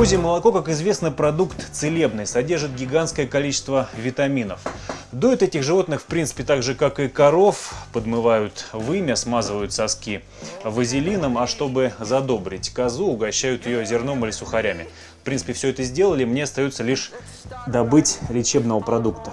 Козье молоко, как известно, продукт целебный, содержит гигантское количество витаминов. Доят этих животных, в принципе, так же, как и коров, подмывают вымя, смазывают соски вазелином, а чтобы задобрить козу, угощают ее зерном или сухарями. В принципе, все это сделали, мне остается лишь добыть лечебного продукта.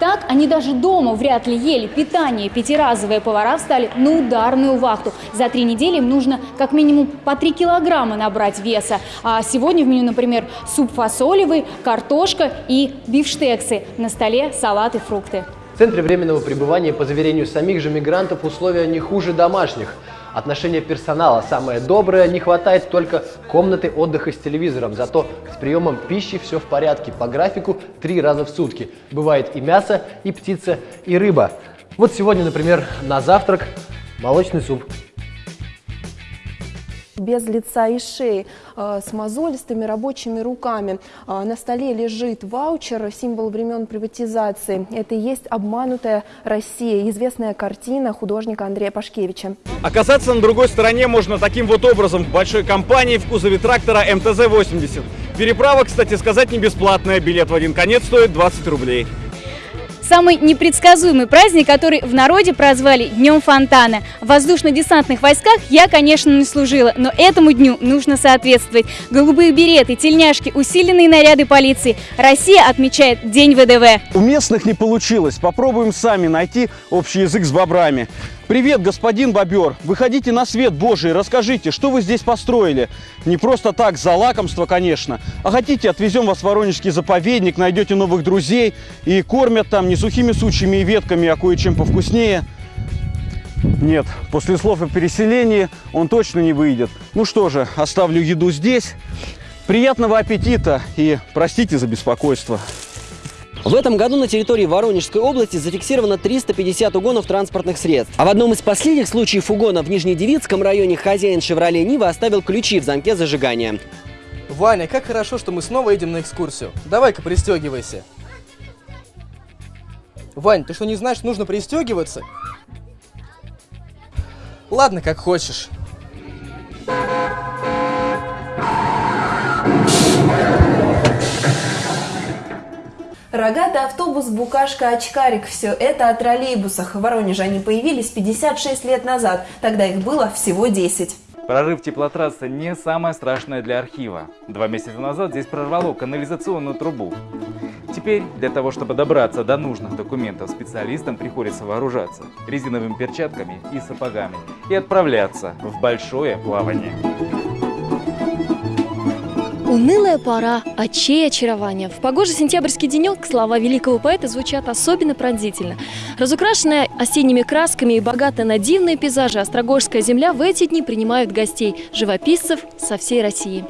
Так они даже дома вряд ли ели питание. Пятиразовые повара встали на ударную вахту. За три недели им нужно как минимум по 3 килограмма набрать веса. А сегодня в меню, например, суп фасолевый, картошка и бифштексы. На столе салат и фрукты. В центре временного пребывания, по заверению самих же мигрантов, условия не хуже домашних. Отношение персонала самое доброе, не хватает только комнаты отдыха с телевизором. Зато с приемом пищи все в порядке. По графику три раза в сутки. Бывает и мясо, и птица, и рыба. Вот сегодня, например, на завтрак молочный суп без лица и шеи, э, с мозолистыми рабочими руками. Э, на столе лежит ваучер, символ времен приватизации. Это и есть «Обманутая Россия», известная картина художника Андрея Пашкевича. Оказаться на другой стороне можно таким вот образом в большой компании в кузове трактора МТЗ-80. Переправа, кстати сказать, не бесплатная. Билет в один конец стоит 20 рублей. Самый непредсказуемый праздник, который в народе прозвали Днем Фонтана. В воздушно-десантных войсках я, конечно, не служила, но этому дню нужно соответствовать. Голубые береты, тельняшки, усиленные наряды полиции. Россия отмечает День ВДВ. У местных не получилось. Попробуем сами найти общий язык с бобрами. Привет, господин бобер! Выходите на свет Божий, расскажите, что вы здесь построили? Не просто так, за лакомство, конечно. А хотите, отвезем вас в Воронежский заповедник, найдете новых друзей и кормят там не сухими сучьями и ветками, а кое-чем повкуснее. Нет, после слов о переселении он точно не выйдет. Ну что же, оставлю еду здесь. Приятного аппетита и простите за беспокойство. В этом году на территории Воронежской области зафиксировано 350 угонов транспортных средств. А в одном из последних случаев угона в Нижнедевицком районе хозяин «Шевроле Нива» оставил ключи в замке зажигания. Ваня, как хорошо, что мы снова едем на экскурсию. Давай-ка пристегивайся. Вань, ты что не знаешь, нужно пристегиваться? Ладно, как хочешь. Рогатый автобус, букашка, очкарик – все это о троллейбусах. В Воронеже они появились 56 лет назад, тогда их было всего 10. Прорыв теплотрассы не самое страшное для архива. Два месяца назад здесь прорвало канализационную трубу. Теперь для того, чтобы добраться до нужных документов, специалистам приходится вооружаться резиновыми перчатками и сапогами и отправляться в большое плавание. Унылая пора, очей очарования. В погожий сентябрьский денек слова великого поэта звучат особенно пронзительно. Разукрашенная осенними красками и богатая на дивные пейзажи Острогожская земля в эти дни принимают гостей, живописцев со всей России.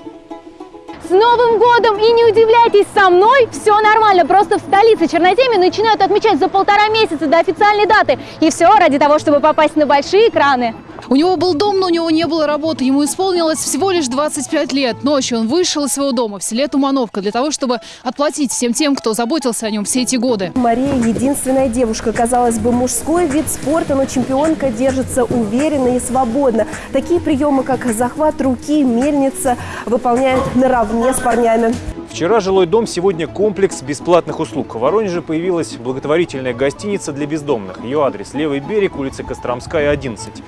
С Новым годом! И не удивляйтесь, со мной все нормально. Просто в столице Черноземья начинают отмечать за полтора месяца до официальной даты. И все ради того, чтобы попасть на большие экраны. У него был дом, но у него не было работы. Ему исполнилось всего лишь 25 лет. Ночью он вышел из своего дома в селе Тумановка для того, чтобы отплатить всем тем, кто заботился о нем все эти годы. Мария – единственная девушка. Казалось бы, мужской вид спорта, но чемпионка держится уверенно и свободно. Такие приемы, как захват руки, мельница, выполняет наравне с парнями. Вчера жилой дом, сегодня комплекс бесплатных услуг. В Воронеже появилась благотворительная гостиница для бездомных. Ее адрес – Левый берег, улица Костромская, 11.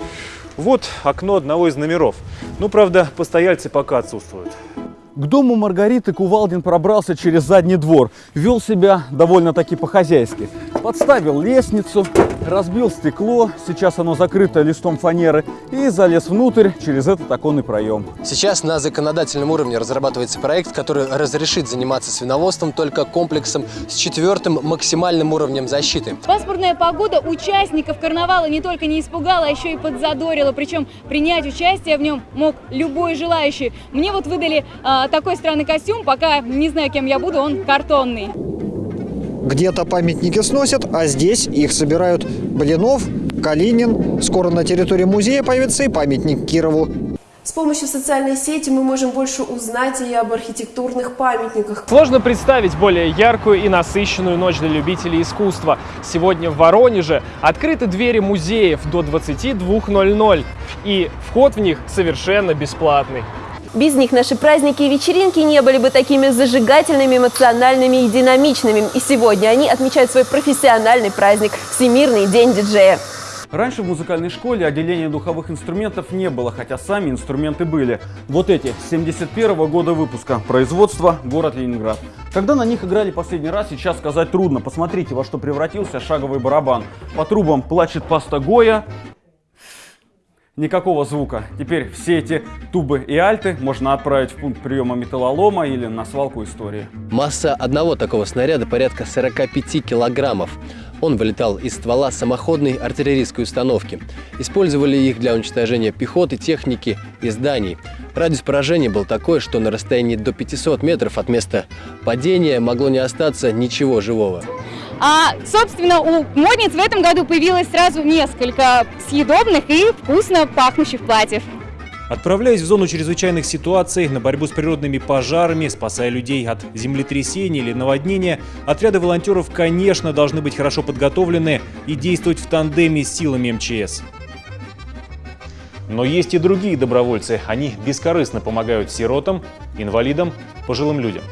Вот окно одного из номеров. Ну, правда, постояльцы пока отсутствуют. К дому Маргариты Кувалдин пробрался через задний двор. Вел себя довольно-таки по-хозяйски. Подставил лестницу, разбил стекло, сейчас оно закрыто листом фанеры, и залез внутрь через этот оконный проем. Сейчас на законодательном уровне разрабатывается проект, который разрешит заниматься свиноводством только комплексом с четвертым максимальным уровнем защиты. Паспортная погода участников карнавала не только не испугала, а еще и подзадорила. Причем принять участие в нем мог любой желающий. Мне вот выдали а, такой странный костюм, пока не знаю, кем я буду, он картонный. Где-то памятники сносят, а здесь их собирают Блинов, Калинин. Скоро на территории музея появится и памятник Кирову. С помощью социальной сети мы можем больше узнать и об архитектурных памятниках. Сложно представить более яркую и насыщенную ночь для любителей искусства. Сегодня в Воронеже открыты двери музеев до 22.00, и вход в них совершенно бесплатный. Без них наши праздники и вечеринки не были бы такими зажигательными, эмоциональными и динамичными. И сегодня они отмечают свой профессиональный праздник – Всемирный день диджея. Раньше в музыкальной школе отделения духовых инструментов не было, хотя сами инструменты были. Вот эти, 71 -го года выпуска, производство, город Ленинград. Когда на них играли последний раз, сейчас сказать трудно. Посмотрите, во что превратился шаговый барабан. По трубам плачет паста Гоя, никакого звука. Теперь все эти тубы и альты можно отправить в пункт приема металлолома или на свалку истории. Масса одного такого снаряда порядка 45 килограммов. Он вылетал из ствола самоходной артиллерийской установки. Использовали их для уничтожения пехоты, техники и зданий. Радиус поражения был такой, что на расстоянии до 500 метров от места падения могло не остаться ничего живого. А, собственно, у модниц в этом году появилось сразу несколько съедобных и вкусно пахнущих платьев. Отправляясь в зону чрезвычайных ситуаций на борьбу с природными пожарами, спасая людей от землетрясений или наводнения, отряды волонтеров, конечно, должны быть хорошо подготовлены и действовать в тандеме с силами МЧС. Но есть и другие добровольцы. Они бескорыстно помогают сиротам, инвалидам, пожилым людям.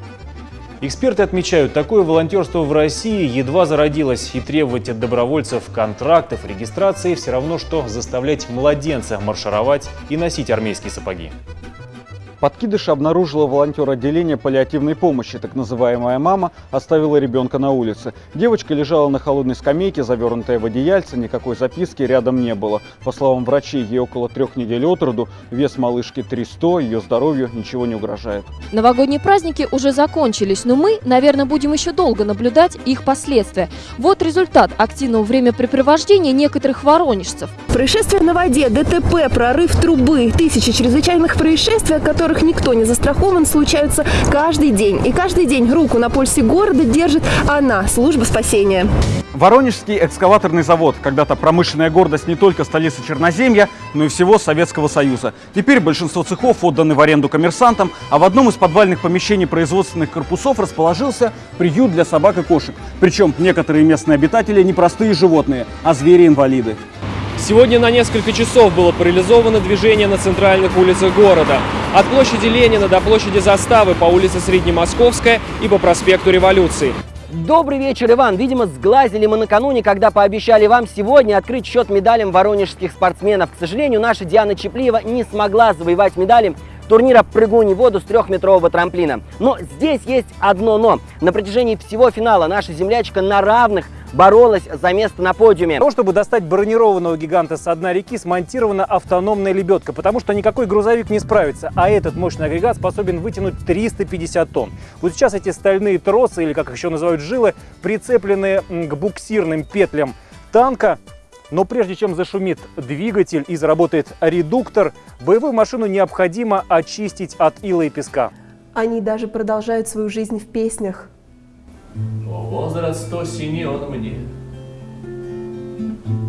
Эксперты отмечают, такое волонтерство в России едва зародилось, и требовать от добровольцев контрактов, регистрации все равно, что заставлять младенца маршировать и носить армейские сапоги. Подкидыша обнаружила волонтер отделения паллиативной помощи. Так называемая мама оставила ребенка на улице. Девочка лежала на холодной скамейке, завернутая в одеяльце, никакой записки рядом не было. По словам врачей, ей около трех недель от роду, вес малышки 300, ее здоровью ничего не угрожает. Новогодние праздники уже закончились, но мы, наверное, будем еще долго наблюдать их последствия. Вот результат активного времяпрепровождения некоторых воронежцев. Происшествие на воде, ДТП, прорыв трубы, тысячи чрезвычайных происшествий, о которых никто не застрахован, случаются каждый день. И каждый день руку на пульсе города держит она, служба спасения. Воронежский экскаваторный завод, когда-то промышленная гордость не только столицы Черноземья, но и всего Советского Союза. Теперь большинство цехов отданы в аренду коммерсантам, а в одном из подвальных помещений производственных корпусов расположился приют для собак и кошек. Причем некоторые местные обитатели не простые животные, а звери-инвалиды. Сегодня на несколько часов было парализовано движение на центральных улицах города. От площади Ленина до площади Заставы по улице Среднемосковская и по проспекту Революции. Добрый вечер, Иван. Видимо, сглазили мы накануне, когда пообещали вам сегодня открыть счет медалям воронежских спортсменов. К сожалению, наша Диана Чеплиева не смогла завоевать медали турнира «Прыгунь в воду» с трехметрового трамплина. Но здесь есть одно «но». На протяжении всего финала наша землячка на равных боролась за место на подиуме. Для того, чтобы достать бронированного гиганта с дна реки, смонтирована автономная лебедка, потому что никакой грузовик не справится, а этот мощный агрегат способен вытянуть 350 тонн. Вот сейчас эти стальные тросы, или как их еще называют жилы, прицеплены к буксирным петлям танка, но прежде чем зашумит двигатель и заработает редуктор, боевую машину необходимо очистить от ила и песка. Они даже продолжают свою жизнь в песнях. Но возраст осени он мне.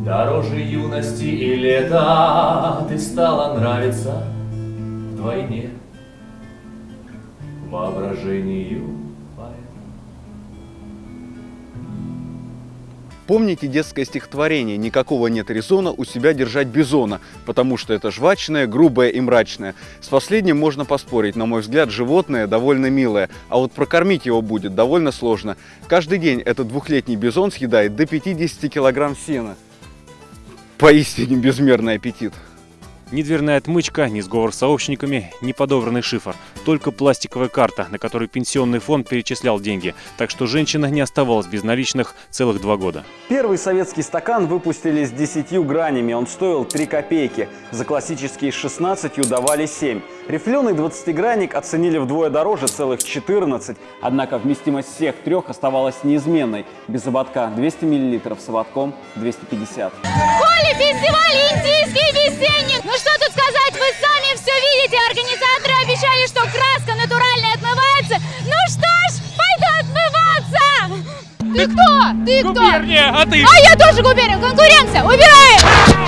Дороже юности и лета Ты стала нравиться вдвойне. Воображению Помните детское стихотворение «Никакого нет резона у себя держать бизона», потому что это жвачное, грубое и мрачное. С последним можно поспорить, на мой взгляд, животное довольно милое, а вот прокормить его будет довольно сложно. Каждый день этот двухлетний бизон съедает до 50 килограмм сена. Поистине безмерный аппетит. Ни дверная отмычка, ни сговор с сообщниками, ни подобранный шифр. Только пластиковая карта, на которой пенсионный фонд перечислял деньги. Так что женщина не оставалась без наличных целых два года. Первый советский стакан выпустили с 10 гранями. Он стоил 3 копейки. За классические 16 давали 7. Рифленый 20-гранник оценили вдвое дороже, целых 14. Однако вместимость всех трех оставалась неизменной. Без ободка 200 мл, с ободком 250. Коли фестиваль индийский весенний! Ну что тут сказать, вы сами все видите. Организаторы обещали, что краска натуральная отмывается. Ну что ж, пойду отмываться! Ты кто? Ты кто? Губерния, а ты? А я тоже губерния. Конкуренция. Убираем!